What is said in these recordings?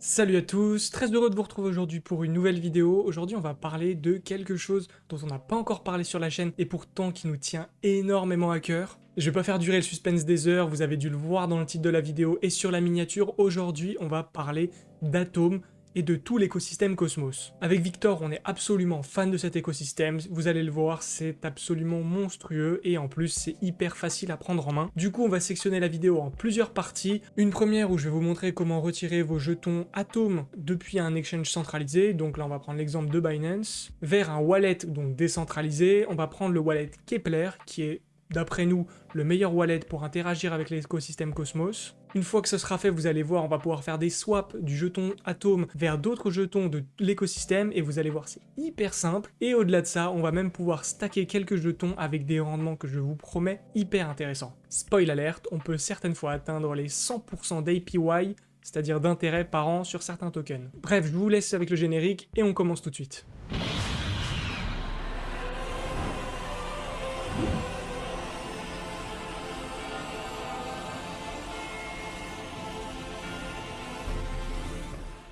Salut à tous, très heureux de vous retrouver aujourd'hui pour une nouvelle vidéo. Aujourd'hui on va parler de quelque chose dont on n'a pas encore parlé sur la chaîne et pourtant qui nous tient énormément à cœur. Je vais pas faire durer le suspense des heures, vous avez dû le voir dans le titre de la vidéo et sur la miniature. Aujourd'hui on va parler d'atomes et de tout l'écosystème Cosmos. Avec Victor, on est absolument fan de cet écosystème, vous allez le voir, c'est absolument monstrueux et en plus c'est hyper facile à prendre en main. Du coup, on va sectionner la vidéo en plusieurs parties. Une première où je vais vous montrer comment retirer vos jetons Atom depuis un exchange centralisé, donc là on va prendre l'exemple de Binance, vers un wallet donc décentralisé. On va prendre le wallet Kepler qui est d'après nous, le meilleur wallet pour interagir avec l'écosystème Cosmos. Une fois que ce sera fait, vous allez voir, on va pouvoir faire des swaps du jeton Atom vers d'autres jetons de l'écosystème, et vous allez voir, c'est hyper simple. Et au-delà de ça, on va même pouvoir stacker quelques jetons avec des rendements que je vous promets hyper intéressants. Spoil alerte, on peut certaines fois atteindre les 100% d'APY, c'est-à-dire d'intérêt par an sur certains tokens. Bref, je vous laisse avec le générique, et on commence tout de suite.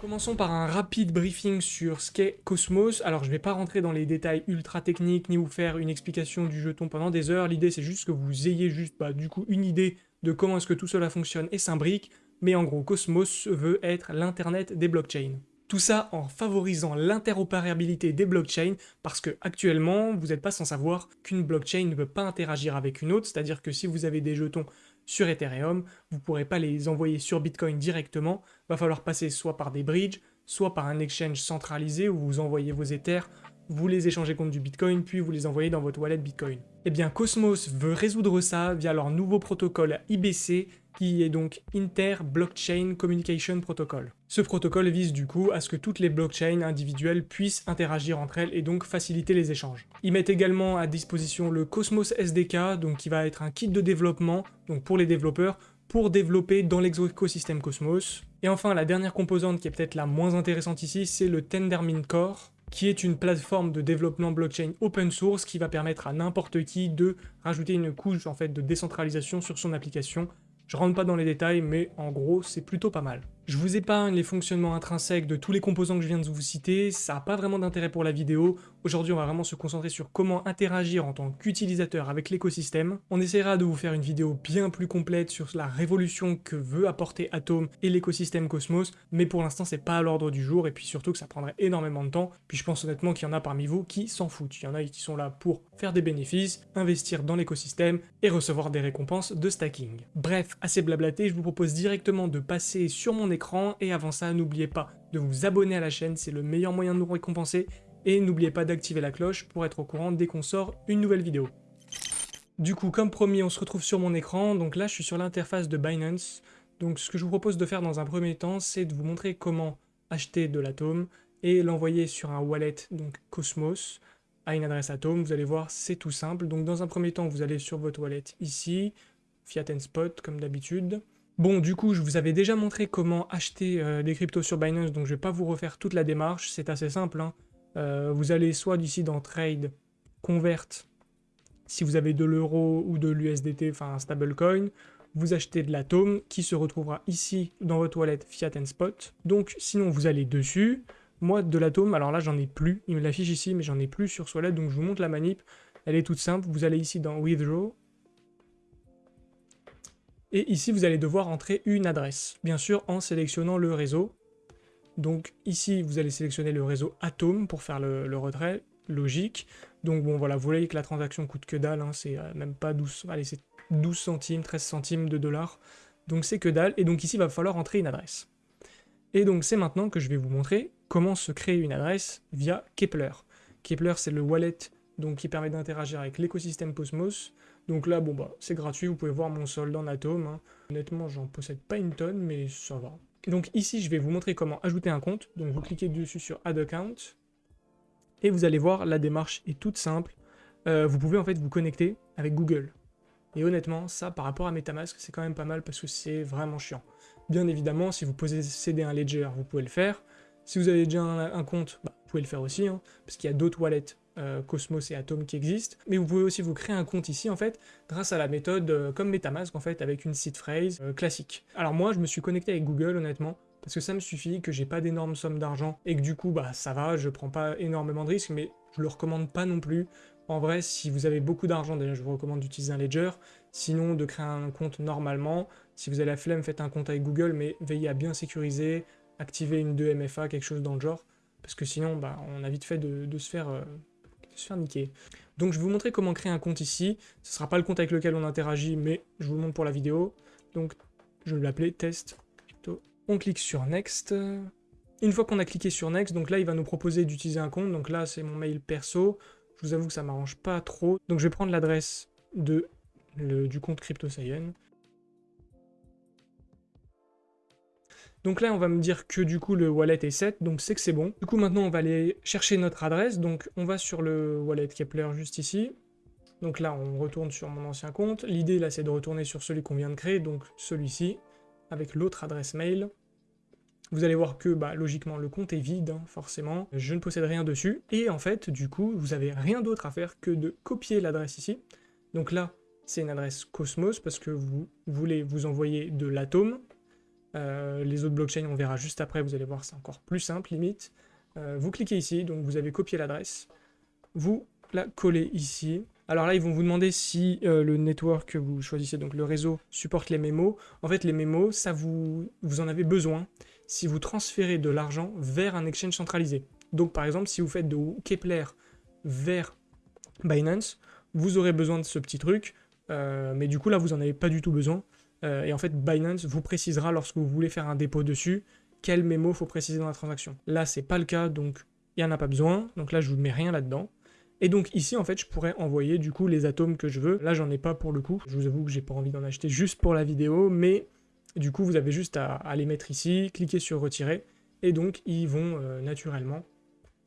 Commençons par un rapide briefing sur ce qu'est Cosmos. Alors je ne vais pas rentrer dans les détails ultra techniques ni vous faire une explication du jeton pendant des heures. L'idée c'est juste que vous ayez juste bah, du coup une idée de comment est-ce que tout cela fonctionne et s'imbrique. Mais en gros Cosmos veut être l'internet des blockchains. Tout ça en favorisant l'interopérabilité des blockchains, parce que actuellement, vous n'êtes pas sans savoir qu'une blockchain ne peut pas interagir avec une autre, c'est-à-dire que si vous avez des jetons sur Ethereum, vous ne pourrez pas les envoyer sur Bitcoin directement, va falloir passer soit par des bridges, soit par un exchange centralisé où vous envoyez vos Ethers, vous les échangez contre du Bitcoin, puis vous les envoyez dans votre wallet Bitcoin. Eh bien Cosmos veut résoudre ça via leur nouveau protocole IBC, qui est donc Inter-Blockchain Communication Protocol. Ce protocole vise du coup à ce que toutes les blockchains individuelles puissent interagir entre elles et donc faciliter les échanges. Ils mettent également à disposition le Cosmos SDK, donc qui va être un kit de développement pour les développeurs pour développer dans l'écosystème Cosmos. Et enfin, la dernière composante qui est peut-être la moins intéressante ici, c'est le Tendermint Core, qui est une plateforme de développement blockchain open source qui va permettre à n'importe qui de rajouter une couche en fait de décentralisation sur son application. Je rentre pas dans les détails, mais en gros, c'est plutôt pas mal. Je vous épargne les fonctionnements intrinsèques de tous les composants que je viens de vous citer, ça n'a pas vraiment d'intérêt pour la vidéo. Aujourd'hui, on va vraiment se concentrer sur comment interagir en tant qu'utilisateur avec l'écosystème. On essaiera de vous faire une vidéo bien plus complète sur la révolution que veut apporter Atom et l'écosystème Cosmos, mais pour l'instant, c'est pas à l'ordre du jour, et puis surtout que ça prendrait énormément de temps. Puis je pense honnêtement qu'il y en a parmi vous qui s'en foutent. Il y en a qui sont là pour faire des bénéfices, investir dans l'écosystème et recevoir des récompenses de stacking. Bref, assez blablaté, je vous propose directement de passer sur mon et avant ça, n'oubliez pas de vous abonner à la chaîne, c'est le meilleur moyen de nous récompenser, et n'oubliez pas d'activer la cloche pour être au courant dès qu'on sort une nouvelle vidéo. Du coup, comme promis, on se retrouve sur mon écran, donc là je suis sur l'interface de Binance, donc ce que je vous propose de faire dans un premier temps, c'est de vous montrer comment acheter de l'atome et l'envoyer sur un wallet, donc Cosmos, à une adresse Atom, vous allez voir, c'est tout simple. Donc dans un premier temps, vous allez sur votre wallet ici, Fiat Spot comme d'habitude. Bon, du coup, je vous avais déjà montré comment acheter euh, des cryptos sur Binance, donc je vais pas vous refaire toute la démarche, c'est assez simple. Hein. Euh, vous allez soit d'ici dans Trade, Convert, si vous avez de l'euro ou de l'USDT, enfin un stablecoin, vous achetez de l'atome qui se retrouvera ici dans votre wallet Fiat Spot. Donc sinon vous allez dessus, moi de l'atome, alors là j'en ai plus, il me l'affiche ici mais j'en ai plus sur wallet, donc je vous montre la manip, elle est toute simple, vous allez ici dans Withdraw, et ici, vous allez devoir entrer une adresse, bien sûr en sélectionnant le réseau. Donc ici, vous allez sélectionner le réseau Atom pour faire le, retrait, logique. Donc bon, voilà, vous voyez que la transaction coûte que dalle, hein, c'est euh, même pas 12, allez, c'est 12 centimes, 13 centimes de dollars. Donc c'est que dalle, et donc ici, il va falloir entrer une adresse. Et donc c'est maintenant que je vais vous montrer comment se créer une adresse via Kepler. Kepler, c'est le wallet donc qui permet d'interagir avec l'écosystème Cosmos. Donc là, bon bah, c'est gratuit, vous pouvez voir mon solde en atome. Hein. Honnêtement, j'en possède pas une tonne, mais ça va. Donc ici, je vais vous montrer comment ajouter un compte. Donc vous cliquez dessus sur Add Account. Et vous allez voir, la démarche est toute simple. Euh, vous pouvez en fait vous connecter avec Google. Et honnêtement, ça, par rapport à Metamask, c'est quand même pas mal parce que c'est vraiment chiant. Bien évidemment, si vous possédez un Ledger, vous pouvez le faire. Si vous avez déjà un, compte, bah, vous pouvez le faire aussi, hein, parce qu'il y a d'autres wallets euh, Cosmos et Atom qui existent. Mais vous pouvez aussi vous créer un compte ici, en fait, grâce à la méthode euh, comme Metamask, en fait, avec une seed phrase euh, classique. Alors moi, je me suis connecté avec Google, honnêtement, parce que ça me suffit, que j'ai pas d'énormes sommes d'argent, et que du coup, bah ça va, je prends pas énormément de risques, mais je le recommande pas non plus. En vrai, si vous avez beaucoup d'argent, déjà je vous recommande d'utiliser un Ledger, sinon de créer un compte normalement. Si vous avez la flemme, faites un compte avec Google, mais veillez à bien sécuriser, activer une 2MFA, quelque chose dans le genre, parce que sinon, bah, on a vite fait de, se faire... Euh, de se faire niquer. Donc je vais vous montrer comment créer un compte ici. Ce ne sera pas le compte avec lequel on interagit, mais je vous le montre pour la vidéo. Donc je vais l'appeler test crypto. On clique sur next. Une fois qu'on a cliqué sur next, donc là il va nous proposer d'utiliser un compte. Donc là c'est mon mail perso. Je vous avoue que ça m'arrange pas trop. Donc je vais prendre l'adresse du compte CryptoSayen. Donc là, on va me dire que du coup, le wallet est set, donc c'est que c'est bon. Du coup, maintenant, on va aller chercher notre adresse. Donc, on va sur le wallet Kepler juste ici. Donc là, on retourne sur mon ancien compte. L'idée, là, c'est de retourner sur celui qu'on vient de créer, donc celui-ci, avec l'autre adresse mail. Vous allez voir que, bah, logiquement, le compte est vide, hein, forcément. Je ne possède rien dessus. Et en fait, du coup, vous n'avez rien d'autre à faire que de copier l'adresse ici. Donc là, c'est une adresse Cosmos, parce que vous voulez vous envoyer de l'atome. Euh, les autres blockchains, on verra juste après, vous allez voir, c'est encore plus simple, limite. Euh, vous cliquez ici, donc vous avez copié l'adresse. Vous la collez ici. Alors là, ils vont vous demander si euh, le network que vous choisissez, donc le réseau, supporte les mémos. En fait, les mémos, ça vous, vous en avez besoin si vous transférez de l'argent vers un exchange centralisé. Donc par exemple, si vous faites de Kepler vers Binance, vous aurez besoin de ce petit truc, mais du coup là, vous n'en avez pas du tout besoin. Euh, et en fait, Binance vous précisera lorsque vous voulez faire un dépôt dessus, quel mémo faut préciser dans la transaction. Là, c'est pas le cas, donc il n'y en a pas besoin. Donc là, je vous mets rien là-dedans. Et donc ici, en fait, je pourrais envoyer du coup les atomes que je veux. Là, j'en ai pas pour le coup. Je vous avoue que j'ai pas envie d'en acheter juste pour la vidéo, mais du coup, vous avez juste à, les mettre ici, cliquer sur retirer, et donc ils vont euh, naturellement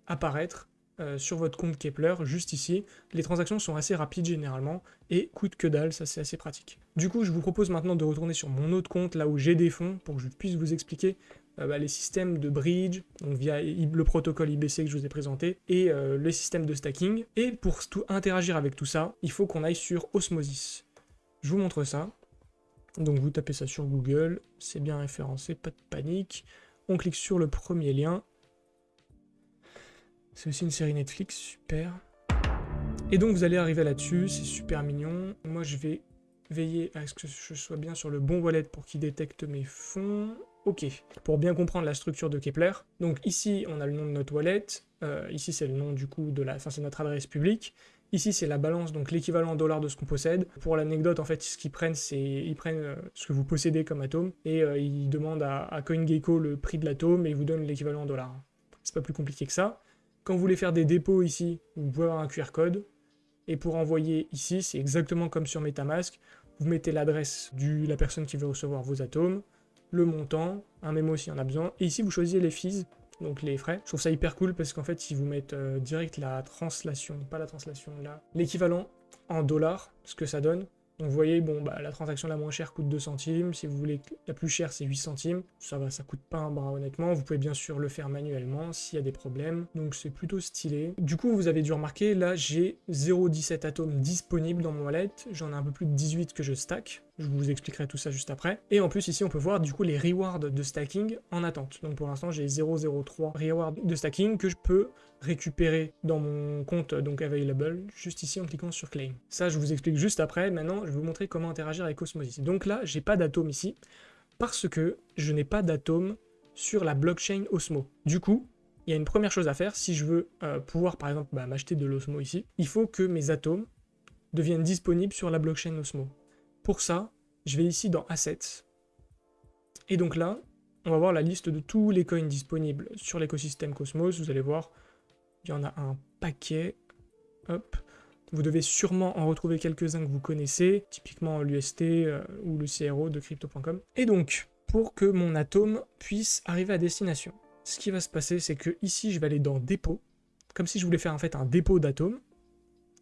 apparaître euh, sur votre compte Kepler, juste ici. Les transactions sont assez rapides généralement, et coûtent que dalle, ça c'est assez pratique. Du coup, je vous propose maintenant de retourner sur mon autre compte, là où j'ai des fonds, pour que je puisse vous expliquer euh, bah, les systèmes de bridge, donc via le protocole IBC que je vous ai présenté, et euh, les systèmes de stacking. Et pour tout interagir avec tout ça, il faut qu'on aille sur Osmosis. Je vous montre ça. Donc vous tapez ça sur Google, c'est bien référencé, pas de panique. On clique sur le premier lien, c'est aussi une série Netflix, super. Et donc vous allez arriver là-dessus, c'est super mignon. Moi je vais veiller à ce que je sois bien sur le bon wallet pour qu'il détecte mes fonds. Ok, pour bien comprendre la structure de Kepler. Donc ici on a le nom de notre wallet, euh, ici c'est le nom du coup de la, enfin c'est notre adresse publique. Ici, c'est la balance, donc l'équivalent en dollars de ce qu'on possède. Pour l'anecdote, en fait, ce qu'ils prennent, c'est ils prennent euh, ce que vous possédez comme atome et euh, ils demandent à, à CoinGecko le prix de l'atome et ils vous donnent l'équivalent en dollars. C'est pas plus compliqué que ça. Quand vous voulez faire des dépôts ici, vous pouvez avoir un QR code. Et pour envoyer ici, c'est exactement comme sur Metamask. Vous mettez l'adresse de la personne qui veut recevoir vos atomes, le montant, un mémo s'il y en a besoin. Et ici, vous choisissez les fees, donc les frais. Je trouve ça hyper cool parce qu'en fait, ils vous mettent euh, direct la translation, pas la translation, là, l'équivalent en dollars, ce que ça donne. Donc vous voyez, bon, bah, la transaction la moins chère coûte 2 centimes, si vous voulez la plus chère c'est 8 centimes, ça va, ça coûte pas un bras honnêtement, vous pouvez bien sûr le faire manuellement s'il y a des problèmes, donc c'est plutôt stylé. Du coup vous avez dû remarquer, là j'ai 0,17 atomes disponibles dans mon wallet, j'en ai un peu plus de 18 que je stack, je vous expliquerai tout ça juste après. Et en plus, ici, on peut voir du coup les rewards de stacking en attente. Donc pour l'instant, j'ai 0,03 rewards de stacking que je peux récupérer dans mon compte donc available, juste ici en cliquant sur claim. Ça, je vous explique juste après. Maintenant, je vais vous montrer comment interagir avec Osmosis. Donc là, j'ai pas d'atome ici parce que je n'ai pas d'atome sur la blockchain Osmo. Du coup, il y a une première chose à faire, si je veux euh, pouvoir par exemple bah, m'acheter de l'Osmo ici, il faut que mes atomes deviennent disponibles sur la blockchain Osmo. Pour ça, je vais ici dans Assets. Et donc là, on va voir la liste de tous les coins disponibles sur l'écosystème Cosmos. Vous allez voir, il y en a un paquet. Hop. Vous devez sûrement en retrouver quelques-uns que vous connaissez, typiquement l'UST euh, ou le CRO de crypto.com. Et donc, pour que mon atome puisse arriver à destination, ce qui va se passer, c'est que ici, je vais aller dans Dépôt, comme si je voulais faire en fait un dépôt d'atomes.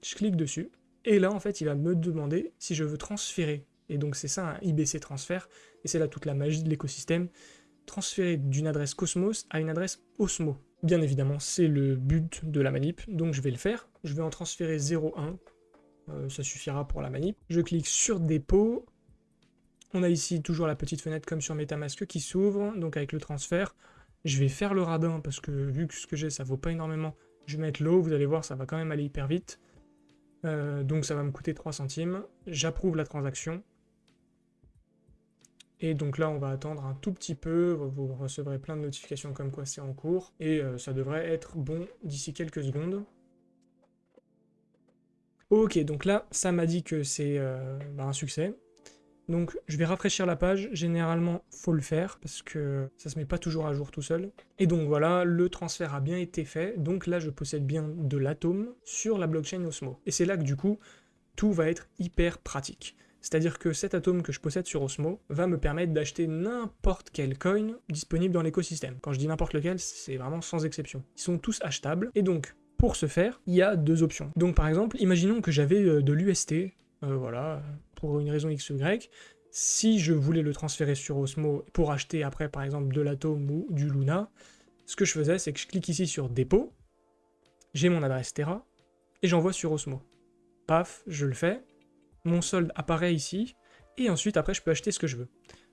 Je clique dessus, et là, en fait, il va me demander si je veux transférer. Et donc, c'est ça un IBC transfert. Et c'est là toute la magie de l'écosystème. Transférer d'une adresse Cosmos à une adresse Osmo. Bien évidemment, c'est le but de la manip. Donc, je vais le faire. Je vais en transférer 0,1. Euh, ça suffira pour la manip. Je clique sur dépôt. On a ici toujours la petite fenêtre comme sur Metamask qui s'ouvre, donc avec le transfert. Je vais faire le radin parce que vu que ce que j'ai ça vaut pas énormément, je vais mettre l'eau, vous allez voir ça va quand même aller hyper vite. Euh, donc ça va me coûter 3 centimes. J'approuve la transaction. Et donc là, on va attendre un tout petit peu, vous recevrez plein de notifications comme quoi c'est en cours, et euh, ça devrait être bon d'ici quelques secondes. Ok, donc là, ça m'a dit que c'est euh, bah, un succès. Donc je vais rafraîchir la page, généralement faut le faire parce que ça se met pas toujours à jour tout seul. Et donc voilà, le transfert a bien été fait, donc là je possède bien de l'atome sur la blockchain Osmo. Et c'est là que du coup, tout va être hyper pratique. C'est-à-dire que cet atome que je possède sur Osmo va me permettre d'acheter n'importe quel coin disponible dans l'écosystème. Quand je dis n'importe lequel, c'est vraiment sans exception. Ils sont tous achetables, et donc, pour ce faire, il y a deux options. Donc par exemple, imaginons que j'avais euh, de l'UST, euh, voilà, pour une raison X ou Y, si je voulais le transférer sur Osmo pour acheter après par exemple de l'Atom ou du Luna, ce que je faisais c'est que je clique ici sur dépôt, j'ai mon adresse Terra, et j'envoie sur Osmo. Paf, je le fais, mon solde apparaît ici, et ensuite après je peux acheter ce que je veux.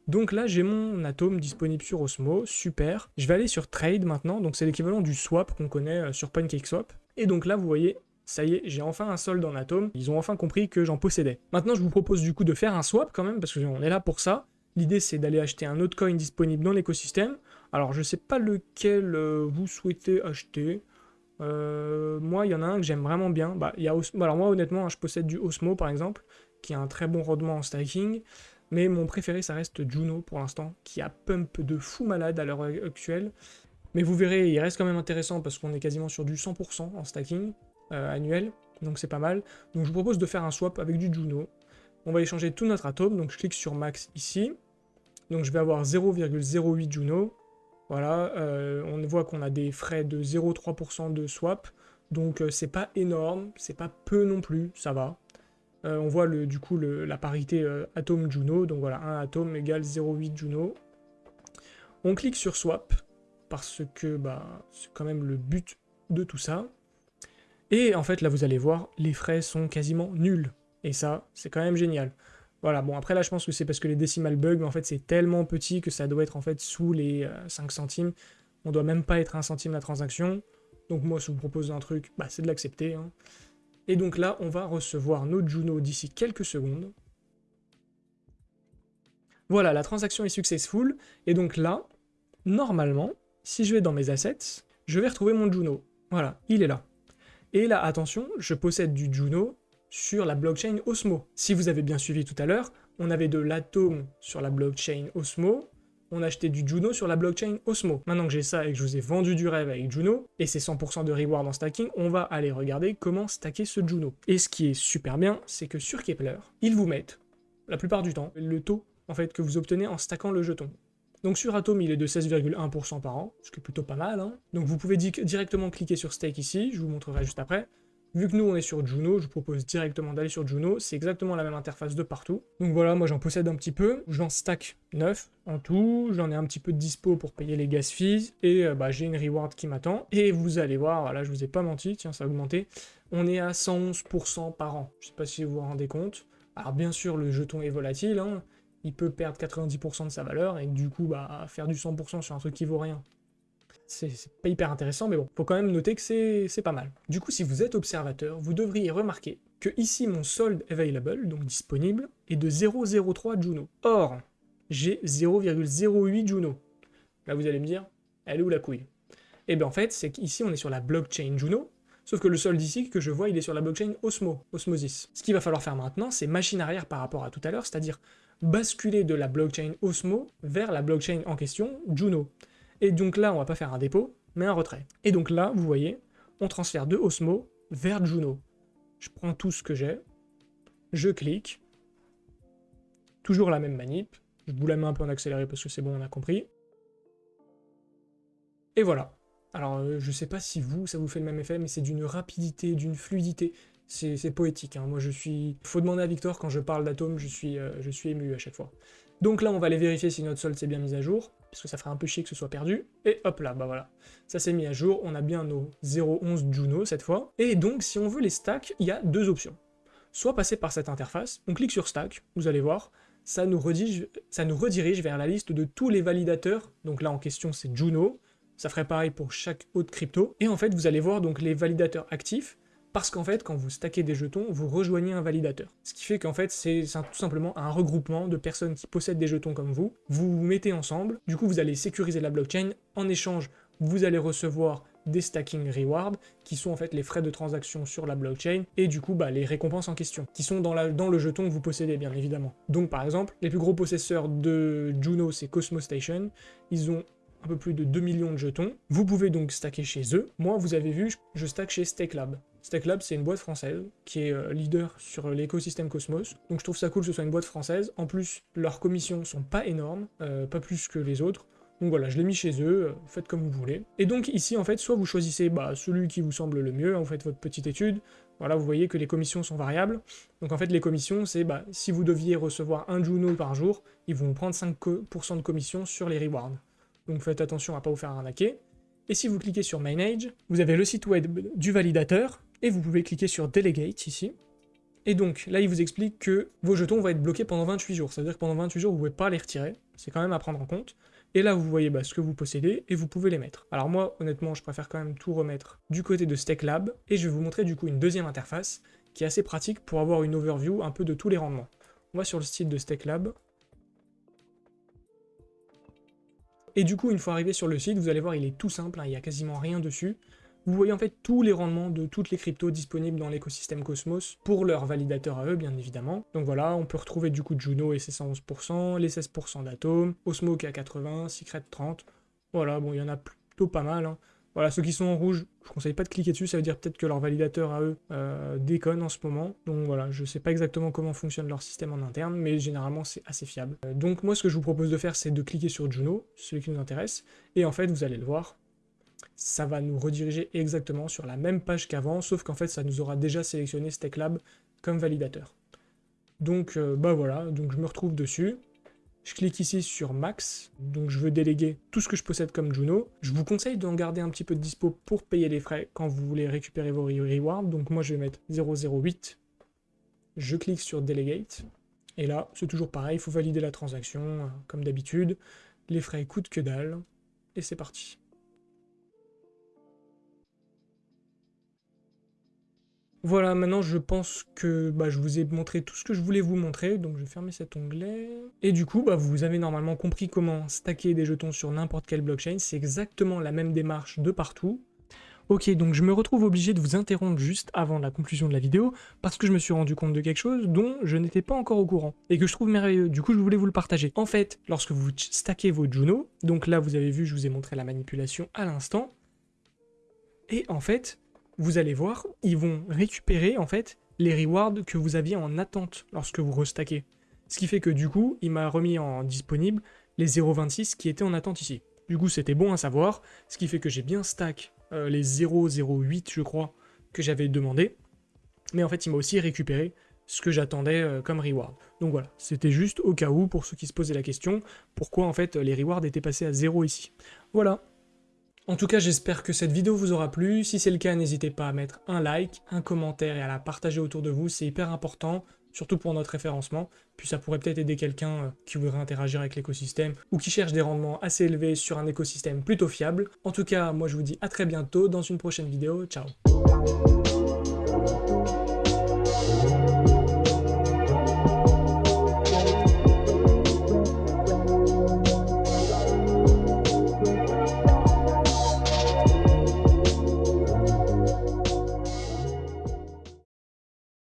Donc là j'ai mon atome disponible sur Osmo, super. Je vais aller sur Trade maintenant, donc c'est l'équivalent du swap qu'on connaît euh, sur PancakeSwap. Et donc là vous voyez, ça y est, j'ai enfin un solde en atome, ils ont enfin compris que j'en possédais. Maintenant je vous propose du coup de faire un swap quand même, parce qu'on est là pour ça. L'idée c'est d'aller acheter un autre coin disponible dans l'écosystème. Alors je sais pas lequel euh, vous souhaitez acheter. Euh, moi il y en a un que j'aime vraiment bien. Bah, y a Alors moi honnêtement hein, je possède du Osmo par exemple, qui a un très bon rendement en staking. Mais mon préféré ça reste Juno pour l'instant, qui a pump de fou malade à l'heure actuelle. Mais vous verrez, il reste quand même intéressant parce qu'on est quasiment sur du 100% en stacking. Euh, annuel, donc c'est pas mal. Donc je vous propose de faire un swap avec du Juno. On va échanger tout notre atome, donc je clique sur max ici. Donc je vais avoir 0,08 Juno. Voilà, euh, on voit qu'on a des frais de 0,3% de swap, donc euh, c'est pas énorme, c'est pas peu non plus, ça va. On voit le, du coup la parité atome Juno, donc voilà, 1 atome égale 0,8 Juno. On clique sur swap, parce que bah, c'est quand même le but de tout ça. Et en fait, là, vous allez voir, les frais sont quasiment nuls. Et ça, c'est quand même génial. Voilà, bon, après là, je pense que c'est parce que les décimales bug, mais en fait, c'est tellement petit que ça doit être en fait sous les 5 euh, centimes. On doit même pas être un centime la transaction. Donc moi, si je vous propose un truc, bah, c'est de l'accepter. Hein. Et donc là, on va recevoir notre Juno d'ici quelques secondes. Voilà, la transaction est successful. Et donc là, normalement, si je vais dans mes assets, je vais retrouver mon Juno. Voilà, il est là. Et là, attention, je possède du Juno sur la blockchain Osmo. Si vous avez bien suivi tout à l'heure, on avait de l'atome sur la blockchain Osmo, on achetait du Juno sur la blockchain Osmo. Maintenant que j'ai ça et que je vous ai vendu du rêve avec Juno, et c'est 100% de reward en stacking, on va aller regarder comment stacker ce Juno. Et ce qui est super bien, c'est que sur Kepler, ils vous mettent, la plupart du temps, le taux en fait que vous obtenez en stackant le jeton. Donc sur Atom, il est de 16,1% par an, ce qui est plutôt pas mal. Hein. Donc vous pouvez directement cliquer sur Stake ici, je vous montrerai juste après. Vu que nous on est sur Juno, je vous propose directement d'aller sur Juno, c'est exactement la même interface de partout. Donc voilà, moi j'en possède un petit peu, j'en stack 9 en tout, j'en ai un petit peu de dispo pour payer les gas fees, et euh, bah, j'ai une reward qui m'attend. Et vous allez voir, voilà, je vous ai pas menti, tiens, ça a augmenté, on est à 111% par an, je sais pas si vous vous rendez compte. Alors bien sûr, le jeton est volatile, hein, il peut perdre 90% de sa valeur, et du coup, bah, faire du 100% sur un truc qui vaut rien. C'est pas hyper intéressant, mais bon, faut quand même noter que c'est pas mal. Du coup, si vous êtes observateur, vous devriez remarquer que ici, mon solde available, donc disponible, est de 0,03 Juno. Or, j'ai 0,08 Juno. Là, vous allez me dire, elle est où la couille? Eh bien en fait, c'est qu'ici, on est sur la blockchain Juno, Sauf que le solde ici que je vois, il est sur la blockchain Osmo, Osmosis. Ce qu'il va falloir faire maintenant, c'est machine arrière par rapport à tout à l'heure, c'est-à-dire basculer de la blockchain Osmo vers la blockchain en question, Juno. Et donc là, on va pas faire un dépôt, mais un retrait. Et donc là, vous voyez, on transfère de Osmo vers Juno. Je prends tout ce que j'ai, je clique, toujours la même manip, je vous la mets un peu en accéléré parce que c'est bon, on a compris. Et voilà. Alors, euh, je sais pas si vous, ça vous fait le même effet, mais c'est d'une rapidité, d'une fluidité c'est poétique. Hein. Moi, je suis... Faut demander à Victor, quand je parle d'atomes, je, suis, euh, je suis ému à chaque fois. Donc là, on va aller vérifier si notre solde s'est bien mis à jour, parce que ça ferait un peu chier que ce soit perdu. Et hop là, bah voilà. Ça s'est mis à jour, on a bien nos 0.11 Juno cette fois. Et donc, si on veut les stacks, il y a deux options. Soit passer par cette interface, on clique sur stack, vous allez voir, ça nous, redirige, vers la liste de tous les validateurs. Donc là en question c'est Juno, ça ferait pareil pour chaque autre crypto. Et en fait vous allez voir donc les validateurs actifs, parce qu'en fait, quand vous stackez des jetons, vous rejoignez un validateur. Ce qui fait qu'en fait, c'est tout simplement un regroupement de personnes qui possèdent des jetons comme vous. Vous vous mettez ensemble, du coup vous allez sécuriser la blockchain. En échange, vous allez recevoir des stacking rewards, qui sont en fait les frais de transaction sur la blockchain, et du coup bah, les récompenses en question, qui sont dans, le jeton que vous possédez bien évidemment. Donc par exemple, les plus gros possesseurs de Juno, c'est Cosmo Station, ils ont un peu plus de 2 millions de jetons. Vous pouvez donc stacker chez eux. Moi, vous avez vu, je stack chez StakeLab. StakeLab, c'est une boîte française qui est euh, leader sur l'écosystème Cosmos. Donc je trouve ça cool que ce soit une boîte française. En plus, leurs commissions sont pas énormes, euh, pas plus que les autres. Donc voilà, je l'ai mis chez eux, euh, faites comme vous voulez. Et donc ici, en fait, soit vous choisissez bah, celui qui vous semble le mieux, vous faites votre petite étude, voilà, vous voyez que les commissions sont variables. Donc en fait, les commissions, c'est bah, si vous deviez recevoir un Juno par jour, ils vont prendre 5% de commission sur les rewards. Donc faites attention à pas vous faire arnaquer. Et si vous cliquez sur Manage, vous avez le site web du validateur, et vous pouvez cliquer sur Delegate ici. Et donc, là, il vous explique que vos jetons vont être bloqués pendant 28 jours. C'est-à-dire que pendant 28 jours, vous ne pouvez pas les retirer. C'est quand même à prendre en compte. Et là, vous voyez bah, ce que vous possédez, et vous pouvez les mettre. Alors moi, honnêtement, je préfère quand même tout remettre du côté de StakeLab, et je vais vous montrer du coup une deuxième interface, qui est assez pratique pour avoir une overview un peu de tous les rendements. On va sur le site de StakeLab. Et du coup, une fois arrivé sur le site, vous allez voir, il est tout simple, hein, il n'y a quasiment rien dessus. Vous voyez en fait tous les rendements de toutes les cryptos disponibles dans l'écosystème Cosmos pour leurs validateurs à eux, bien évidemment. Donc voilà, on peut retrouver du coup Juno et ses 111%, les 16% d'Atom, Osmo qui à 80, Secret 30. Voilà, bon, il y en a plutôt pas mal. Hein. Voilà, ceux qui sont en rouge, je conseille pas de cliquer dessus, ça veut dire peut-être que leurs validateurs à eux euh, déconnent en ce moment. Donc voilà, je sais pas exactement comment fonctionne leur système en interne, mais généralement c'est assez fiable. Euh, donc moi ce que je vous propose de faire, c'est de cliquer sur Juno, celui qui nous intéresse, et en fait vous allez le voir, ça va nous rediriger exactement sur la même page qu'avant, sauf qu'en fait, ça nous aura déjà sélectionné StakeLab comme validateur. Donc, euh, bah voilà, donc je me retrouve dessus. Je clique ici sur Max, donc je veux déléguer tout ce que je possède comme Juno. Je vous conseille d'en garder un petit peu de dispo pour payer les frais quand vous voulez récupérer vos rewards. Donc moi, je vais mettre 008. Je clique sur Delegate. Et là, c'est toujours pareil, il faut valider la transaction, euh, comme d'habitude. Les frais coûtent que dalle. Et c'est parti. Voilà, maintenant je pense que bah, je vous ai montré tout ce que je voulais vous montrer, donc je vais fermer cet onglet. Et du coup, bah, vous avez normalement compris comment stacker des jetons sur n'importe quelle blockchain, c'est exactement la même démarche de partout. Ok, donc je me retrouve obligé de vous interrompre juste avant la conclusion de la vidéo, parce que je me suis rendu compte de quelque chose dont je n'étais pas encore au courant, et que je trouve merveilleux, du coup je voulais vous le partager. En fait, lorsque vous stackez vos Juno, donc là vous avez vu, je vous ai montré la manipulation à l'instant, et en fait, vous allez voir, ils vont récupérer en fait les rewards que vous aviez en attente lorsque vous restackez. Ce qui fait que du coup, il m'a remis en disponible les 0.26 qui étaient en attente ici. Du coup, c'était bon à savoir, ce qui fait que j'ai bien stack euh, les 0.08 je crois que j'avais demandé. Mais en fait, il m'a aussi récupéré ce que j'attendais euh, comme reward. Donc voilà, c'était juste au cas où, pour ceux qui se posaient la question, pourquoi en fait les rewards étaient passés à 0 ici. Voilà, en tout cas, j'espère que cette vidéo vous aura plu. Si c'est le cas, n'hésitez pas à mettre un like, un commentaire et à la partager autour de vous. C'est hyper important, surtout pour notre référencement. Puis ça pourrait peut-être aider quelqu'un euh, qui voudrait interagir avec l'écosystème ou qui cherche des rendements assez élevés sur un écosystème plutôt fiable. En tout cas, moi je vous dis à très bientôt dans une prochaine vidéo. Ciao